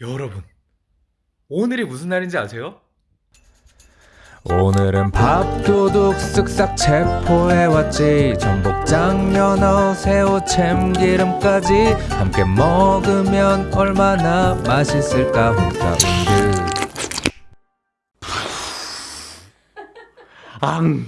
여러분, 오늘이 무슨 날인지 아세요? 오늘은 밥도둑 쓱싹 체포해왔지 전복장, 연어, 새우, 참기름까지 함께 먹으면 얼마나 맛있을까 홍사운드 앙!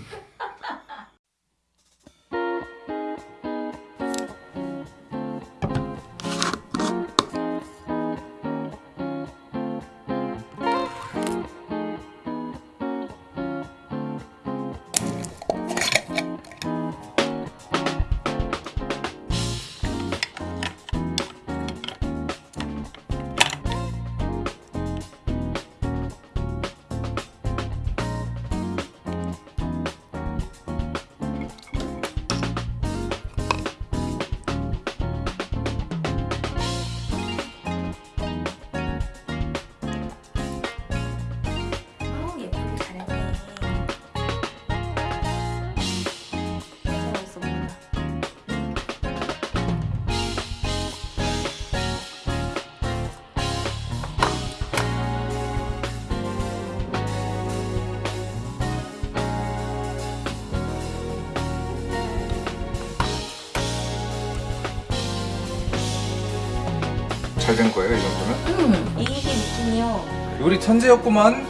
잘 된 거예요 이 정도면? 음 이게 느낌이요. 요리 천재였구만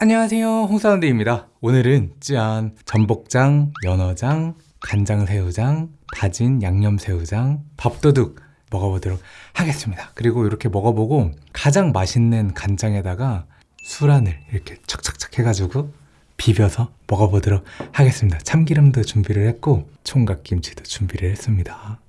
안녕하세요 홍사운드입니다 오늘은 짠 전복장, 연어장, 간장새우장, 다진 양념새우장, 밥도둑 먹어보도록 하겠습니다 그리고 이렇게 먹어보고 가장 맛있는 간장에다가 술안을 이렇게 착착착 해가지고 비벼서 먹어보도록 하겠습니다. 참기름도 준비를 했고 총각김치도 준비를 했습니다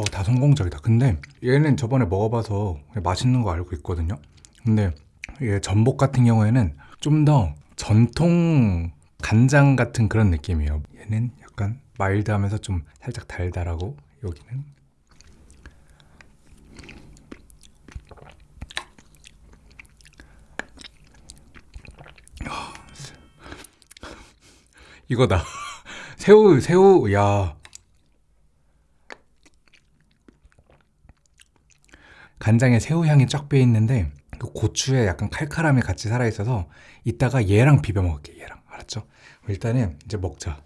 어, 다 성공적이다. 근데 얘는 저번에 먹어봐서 맛있는 거 알고 있거든요. 근데 얘 전복 같은 경우에는 좀 더 전통 간장 같은 그런 느낌이에요. 얘는 약간 마일드하면서 좀 살짝 달달하고 여기는 아, 이거다. 새우 새우 야 간장에 새우 향이 쫙 배어 있는데 그 고추에 약간 칼칼함이 같이 살아 있어서 이따가 얘랑 비벼 먹을게 얘랑 알았죠? 일단은 이제 먹자.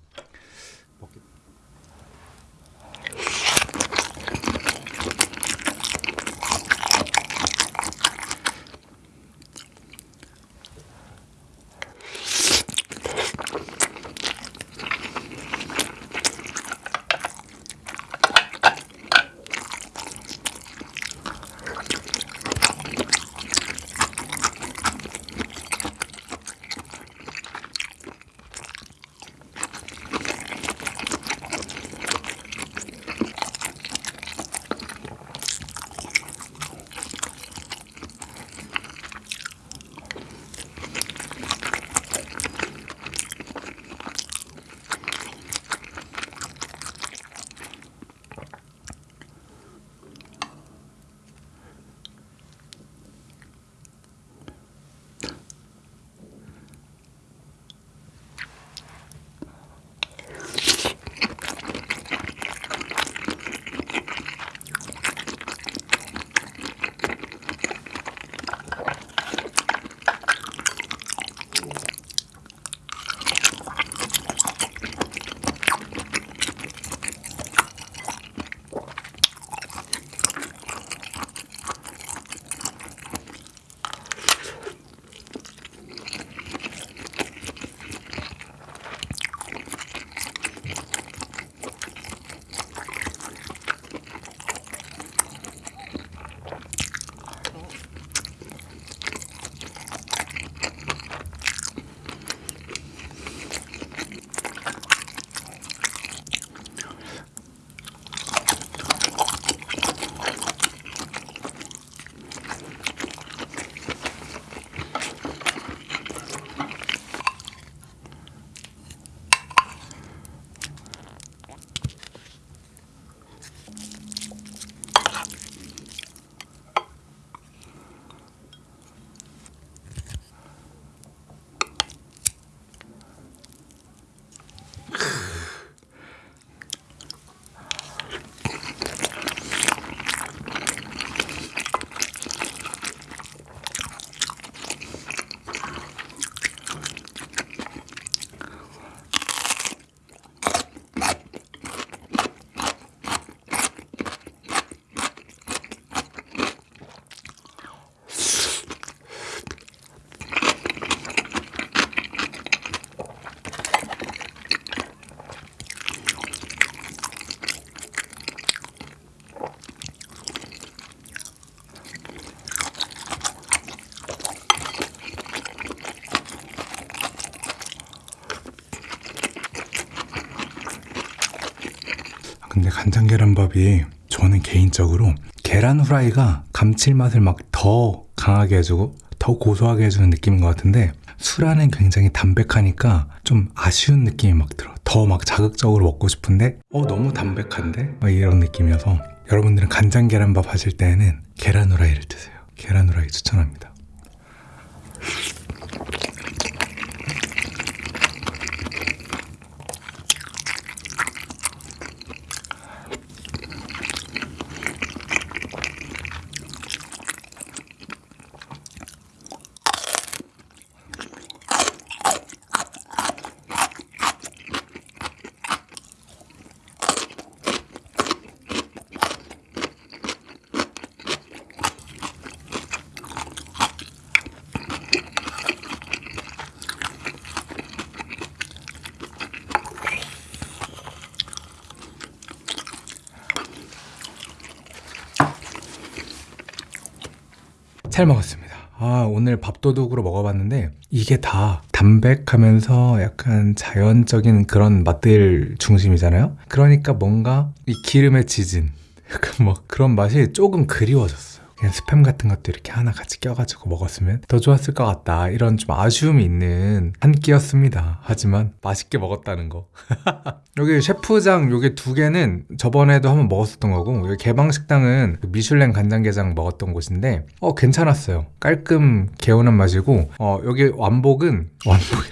근데 간장 계란밥이 저는 개인적으로 계란 후라이가 감칠맛을 막 더 강하게 해주고 더 고소하게 해주는 느낌인 것 같은데 술안은 굉장히 담백하니까 좀 아쉬운 느낌이 막 들어. 더 막 자극적으로 먹고 싶은데 어 너무 담백한데 막 이런 느낌이어서 여러분들은 간장 계란밥 하실 때에는 계란 후라이를 드세요. 계란 후라이 추천합니다. 잘 먹었습니다. 아, 오늘 밥도둑으로 먹어봤는데 이게 다 담백하면서 약간 자연적인 그런 맛들 중심이잖아요. 그러니까 뭔가 이 기름에 지진 약간 뭐 그런 맛이 조금 그리워졌어요. 그냥 스팸 같은 것도 이렇게 하나 같이 껴가지고 먹었으면 더 좋았을 것 같다. 이런 좀 아쉬움이 있는 한 끼였습니다. 하지만 맛있게 먹었다는 거. 여기 셰프장 요게 두 개는 저번에도 한번 먹었었던 거고 여기 개방식당은 그 미슐랭 간장게장 먹었던 곳인데 어 괜찮았어요 깔끔 개운한 맛이고 어 여기 완복은 완복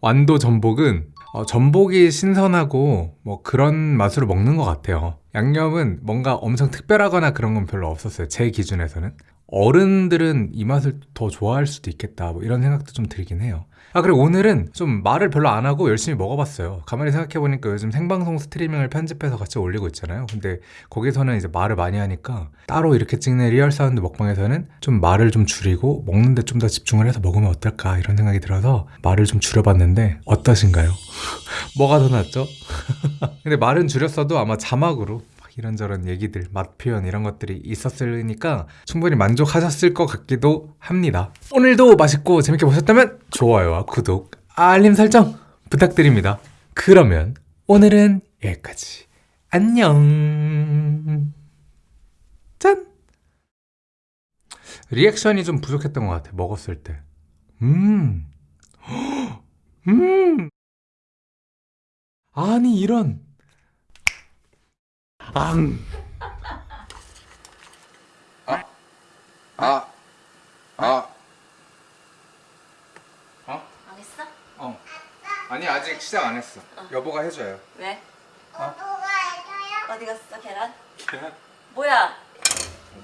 완도 전복은 어, 전복이 신선하고 뭐 그런 맛으로 먹는 것 같아요. 양념은 뭔가 엄청 특별하거나 그런 건 별로 없었어요 제 기준에서는 어른들은 이 맛을 더 좋아할 수도 있겠다 뭐 이런 생각도 좀 들긴 해요 아 그리고 오늘은 좀 말을 별로 안 하고 열심히 먹어봤어요 가만히 생각해보니까 요즘 생방송 스트리밍을 편집해서 같이 올리고 있잖아요 근데 거기서는 이제 말을 많이 하니까 따로 이렇게 찍는 리얼 사운드 먹방에서는 좀 말을 좀 줄이고 먹는데 좀 더 집중을 해서 먹으면 어떨까 이런 생각이 들어서 말을 좀 줄여봤는데 어떠신가요? 뭐가 더 낫죠? 근데 말은 줄였어도 아마 자막으로 막 이런저런 얘기들, 맛 표현 이런 것들이 있었으니까 충분히 만족하셨을 것 같기도 합니다. 오늘도 맛있고 재밌게 보셨다면 좋아요와 구독, 알림 설정 부탁드립니다. 그러면 오늘은 여기까지. 안녕. 짠! 리액션이 좀 부족했던 것 같아, 먹었을 때. 음. 음. 아니, 이런. 앙. 아. 아. 안 했어? 어. 아니, 아직 시작 안 했어. 여보가 해줘요. 왜? 어? 어디 갔어 계란? 계란? 뭐야?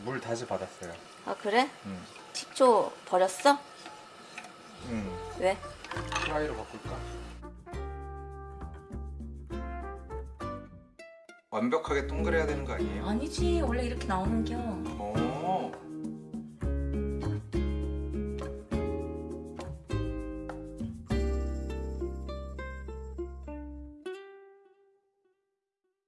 물 다시 받았어요. 아 그래? 응. 식초 버렸어? 응. 왜? 프라이로 바꿀까? 완벽하게 동그래야 되는 거 아니에요? 아니지 원래 이렇게 나오는 겨 어.